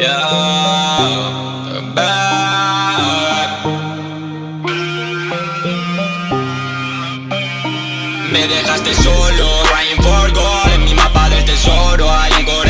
Me dejaste solo, Ryan Forgo, en mi mapa del tesoro hay un.